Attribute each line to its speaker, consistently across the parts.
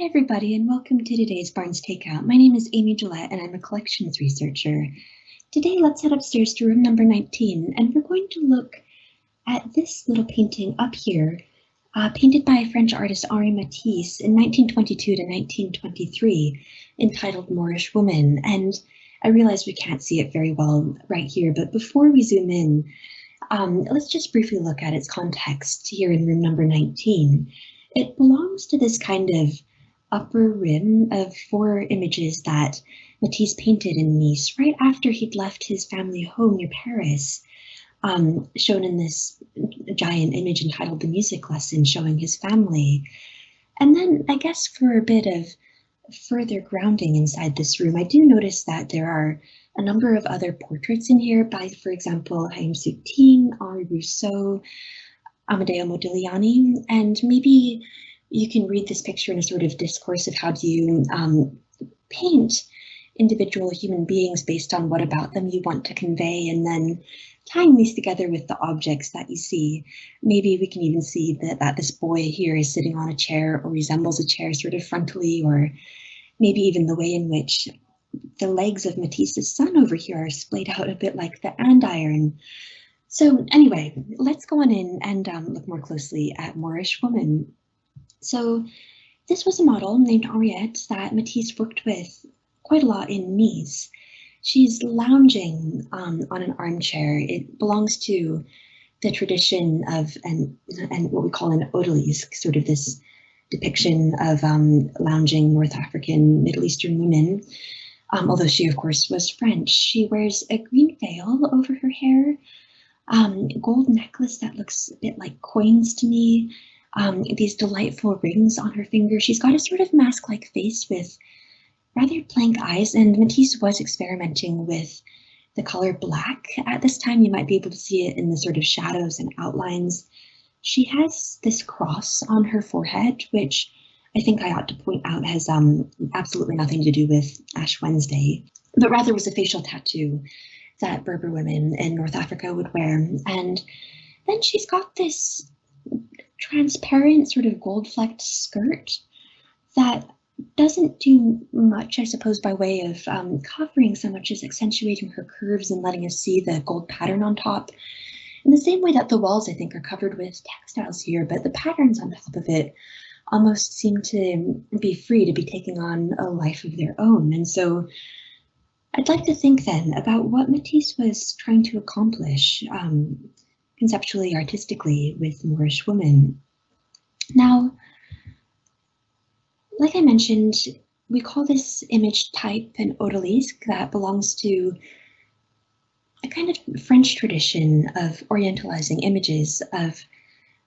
Speaker 1: Hi everybody and welcome to today's Barnes Takeout. My name is Amy Gillette and I'm a collections researcher. Today let's head upstairs to room number 19 and we're going to look at this little painting up here, uh, painted by French artist Henri Matisse in 1922 to 1923, entitled Moorish Woman. And I realize we can't see it very well right here, but before we zoom in, um, let's just briefly look at its context here in room number 19. It belongs to this kind of upper rim of four images that Matisse painted in Nice right after he'd left his family home near Paris, um, shown in this giant image entitled The Music Lesson, showing his family. And then I guess for a bit of further grounding inside this room, I do notice that there are a number of other portraits in here by, for example, Chaim Soutine, Henri Rousseau, Amedeo Modigliani, and maybe you can read this picture in a sort of discourse of how do you um, paint individual human beings based on what about them you want to convey and then tying these together with the objects that you see. Maybe we can even see that, that this boy here is sitting on a chair or resembles a chair sort of frontally or maybe even the way in which the legs of Matisse's son over here are splayed out a bit like the andiron so anyway, let's go on in and um, look more closely at Moorish woman. So this was a model named Henriette that Matisse worked with quite a lot in Nice. She's lounging um, on an armchair. It belongs to the tradition of an, and what we call an odalisque, sort of this depiction of um, lounging North African, Middle Eastern women. Um, although she, of course, was French. She wears a green veil over her hair, um, gold necklace that looks a bit like coins to me. Um, these delightful rings on her finger. She's got a sort of mask-like face with rather blank eyes, and Matisse was experimenting with the color black. At this time, you might be able to see it in the sort of shadows and outlines. She has this cross on her forehead, which I think I ought to point out has um, absolutely nothing to do with Ash Wednesday, but rather was a facial tattoo that Berber women in North Africa would wear. And then she's got this transparent sort of gold flecked skirt that doesn't do much, I suppose, by way of um, covering so much as accentuating her curves and letting us see the gold pattern on top. In the same way that the walls, I think, are covered with textiles here, but the patterns on top of it almost seem to be free to be taking on a life of their own. And so I'd like to think then about what Matisse was trying to accomplish um, conceptually, artistically with Moorish women. Now, like I mentioned, we call this image type an odalisque that belongs to a kind of French tradition of orientalizing images of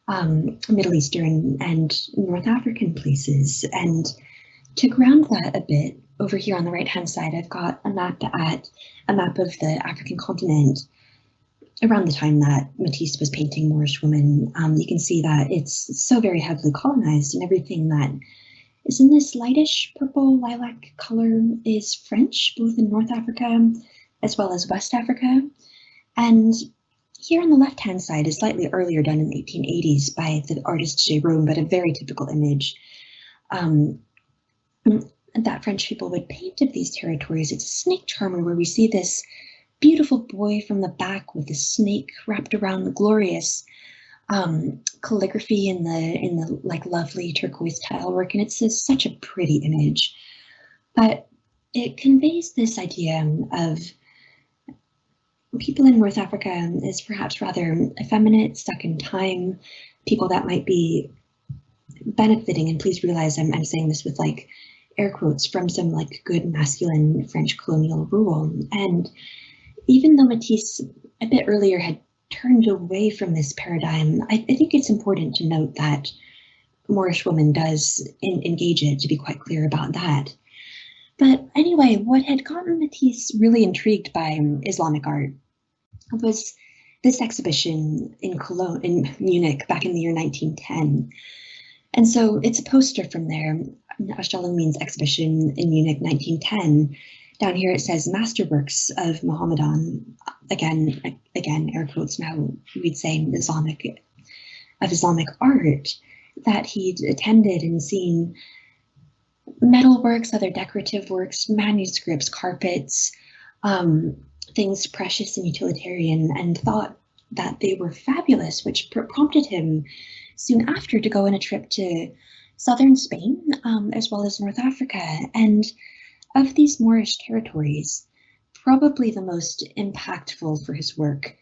Speaker 1: um, Middle Eastern and North African places. And to ground that a bit, over here on the right hand side, I've got a map at a map of the African continent around the time that Matisse was painting Moorish women. Um, you can see that it's so very heavily colonized and everything that is in this lightish purple lilac color is French, both in North Africa as well as West Africa. And here on the left-hand side is slightly earlier done in the 1880s by the artist Gérôme, but a very typical image. Um, that French people would paint of these territories. It's a snake charmer where we see this beautiful boy from the back with the snake wrapped around the glorious um, calligraphy in the in the like lovely turquoise tile work, and it's a, such a pretty image. But it conveys this idea of people in North Africa as perhaps rather effeminate, stuck in time, people that might be benefiting. And please realize I'm, I'm saying this with like air quotes from some like good masculine French colonial rule. And even though Matisse a bit earlier had turned away from this paradigm, I, I think it's important to note that Moorish woman does in, engage it to be quite clear about that. But anyway, what had gotten Matisse really intrigued by Islamic art was this exhibition in Cologne, in Munich, back in the year 1910. And so it's a poster from there Ausstellung means exhibition in Munich 1910. Down here it says masterworks of Mohammedan, again, again, air quotes now, we'd say Islamic, of Islamic art that he'd attended and seen metal works, other decorative works, manuscripts, carpets, um, things precious and utilitarian, and thought that they were fabulous, which pr prompted him soon after to go on a trip to southern Spain, um, as well as North Africa. And of these Moorish territories, probably the most impactful for his work,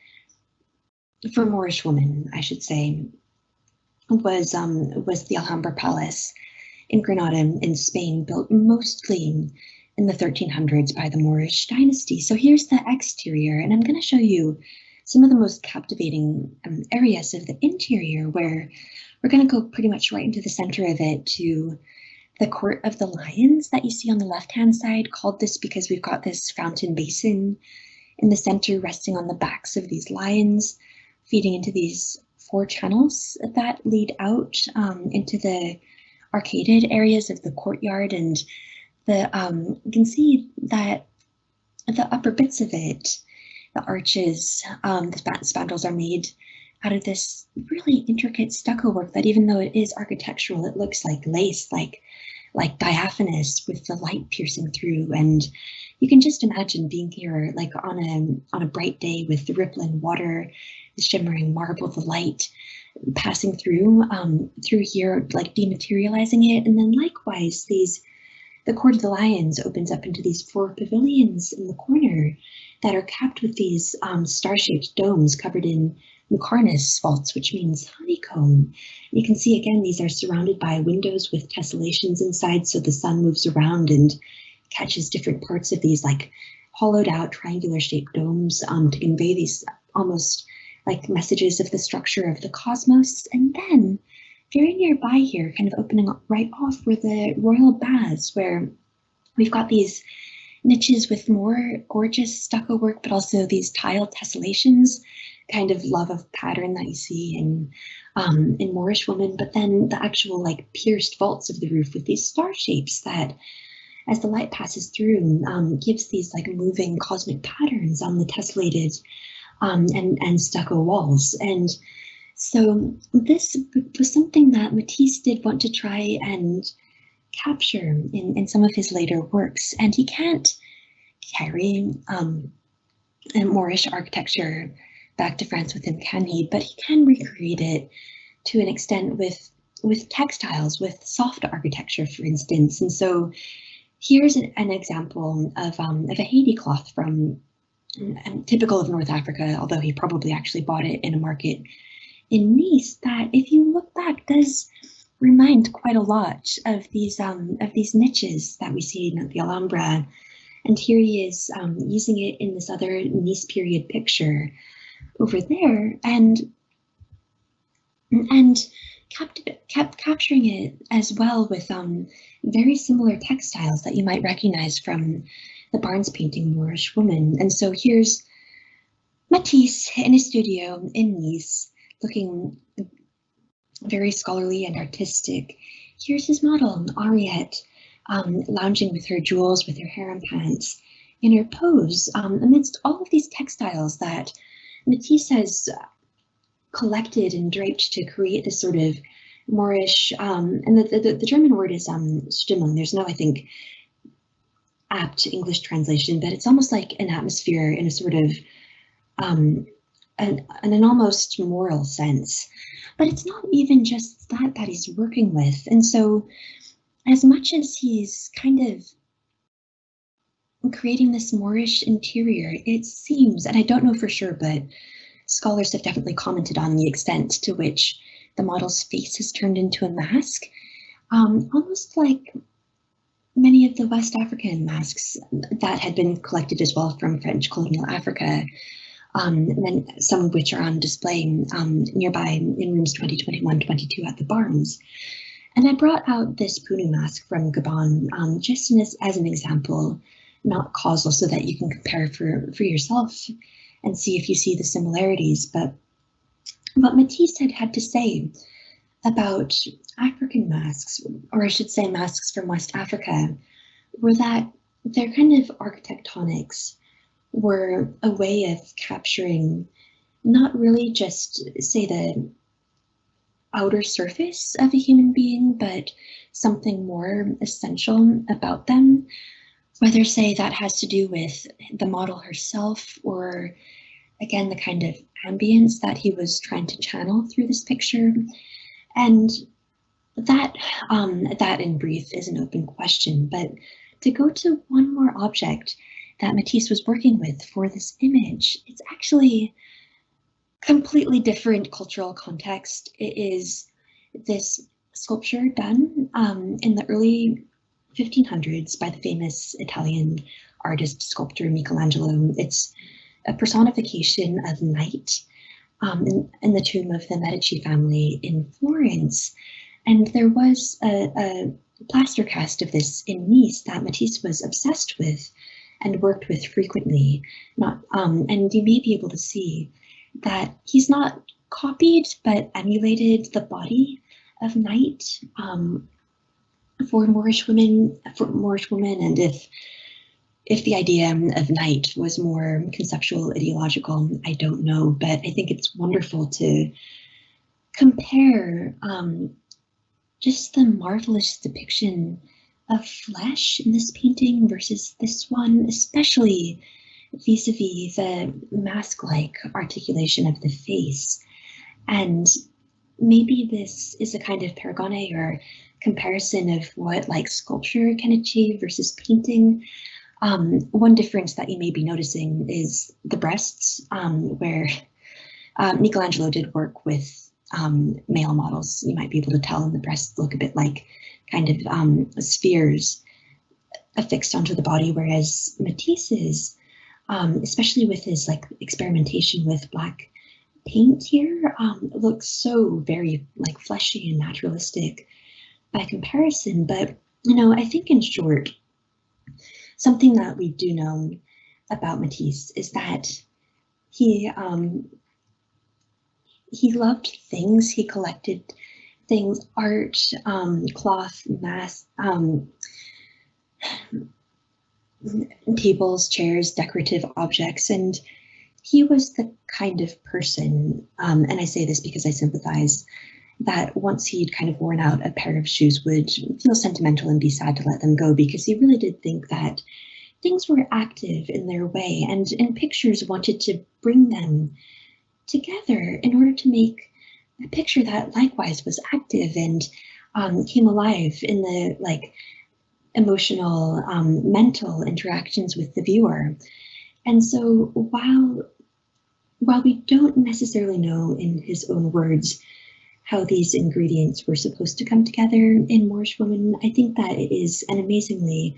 Speaker 1: for Moorish women, I should say, was um, was the Alhambra Palace in Granada in Spain, built mostly in the 1300s by the Moorish dynasty. So here's the exterior, and I'm going to show you some of the most captivating um, areas of the interior where we're going to go pretty much right into the center of it to the Court of the Lions that you see on the left-hand side, called this because we've got this fountain basin in the center resting on the backs of these lions, feeding into these four channels that lead out um, into the arcaded areas of the courtyard. And the um, you can see that the upper bits of it, the arches, um, the spandrels are made out of this really intricate stucco work that even though it is architectural, it looks like lace, like like diaphanous with the light piercing through. And you can just imagine being here like on a on a bright day with the rippling water, the shimmering marble, the light passing through um, through here, like dematerializing it. And then likewise, these the Court of the Lions opens up into these four pavilions in the corner that are capped with these um, star-shaped domes covered in muqarnas vaults, which means honeycomb. You can see again, these are surrounded by windows with tessellations inside, so the sun moves around and catches different parts of these like hollowed out triangular shaped domes um, to convey these almost like messages of the structure of the cosmos. And then very nearby here, kind of opening up right off were the royal baths where we've got these niches with more gorgeous stucco work, but also these tiled tessellations, kind of love of pattern that you see in um, in Moorish women, but then the actual like pierced vaults of the roof with these star shapes that as the light passes through um, gives these like moving cosmic patterns on the tessellated um, and, and stucco walls. And so this was something that Matisse did want to try and capture in, in some of his later works. And he can't carry um, Moorish architecture back to France with him, can he? But he can recreate it to an extent with with textiles, with soft architecture, for instance. And so here's an, an example of, um, of a Haiti cloth from um, typical of North Africa, although he probably actually bought it in a market in Nice that if you look back does remind quite a lot of these um, of these niches that we see in the Alhambra. And here he is um, using it in this other Nice period picture over there and and kept, kept capturing it as well with um, very similar textiles that you might recognize from the Barnes painting Moorish Woman. And so here's Matisse in his studio in Nice, looking very scholarly and artistic. Here's his model, Henriette, um, lounging with her jewels, with her harem pants, in her pose um, amidst all of these textiles that Matisse has collected and draped to create this sort of Moorish, um, and the, the, the, German word is um, Stimmung. There's no, I think, apt English translation, but it's almost like an atmosphere in a sort of um, an, an almost moral sense. But it's not even just that that he's working with. And so as much as he's kind of creating this Moorish interior, it seems, and I don't know for sure, but scholars have definitely commented on the extent to which the model's face is turned into a mask, um, almost like many of the West African masks that had been collected as well from French colonial Africa, um, and some of which are on display um, nearby in rooms 2021, 22 at the Barnes. And I brought out this Punu mask from Gabon um, just as, as an example, not causal, so that you can compare for, for yourself and see if you see the similarities. But what Matisse had had to say about African masks, or I should say masks from West Africa, were that their kind of architectonics were a way of capturing not really just say the outer surface of a human being, but something more essential about them. Whether, say, that has to do with the model herself or, again, the kind of ambience that he was trying to channel through this picture. And that, um, that in brief is an open question, but to go to one more object that Matisse was working with for this image, it's actually completely different cultural context. It is this sculpture done um, in the early 1500s by the famous Italian artist sculptor Michelangelo. It's a personification of night um, in, in, the tomb of the Medici family in Florence. And there was a, a plaster cast of this in Nice that Matisse was obsessed with and worked with frequently. Not, um, and you may be able to see that he's not copied but emulated the body of night um, for Moorish women, for Moorish women, and if if the idea of night was more conceptual, ideological, I don't know, but I think it's wonderful to compare um, just the marvelous depiction of flesh in this painting versus this one, especially vis-a-vis the mask-like articulation of the face. And maybe this is a kind of paragone or comparison of what like sculpture can achieve versus painting. Um, one difference that you may be noticing is the breasts, um, where um, Michelangelo did work with um, male models. You might be able to tell, and the breasts look a bit like kind of um, spheres affixed onto the body, whereas Matisse's um, especially with his like experimentation with black paint here, looks so very like fleshy and naturalistic by comparison. But, you know, I think in short, something that we do know about Matisse is that he um, he loved things. He collected things, art, um, cloth, mass, um, tables, chairs, decorative objects, and he was the kind of person, um, and I say this because I sympathize, that once he'd kind of worn out a pair of shoes would feel sentimental and be sad to let them go because he really did think that things were active in their way and in pictures wanted to bring them together in order to make a picture that likewise was active and um, came alive in the like emotional, um, mental interactions with the viewer. And so while while we don't necessarily know in his own words how these ingredients were supposed to come together in Moorish Woman, I think that it is an amazingly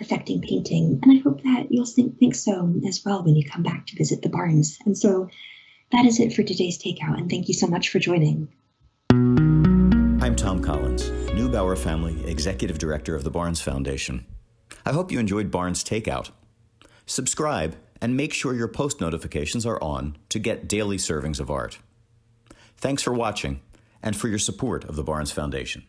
Speaker 1: affecting painting. And I hope that you'll think, think so as well when you come back to visit the Barnes. And so that is it for today's takeout. And thank you so much for joining.
Speaker 2: I'm Tom Collins, Neubauer Family Executive Director of the Barnes Foundation. I hope you enjoyed Barnes Takeout. Subscribe and make sure your post notifications are on to get daily servings of art. Thanks for watching and for your support of the Barnes Foundation.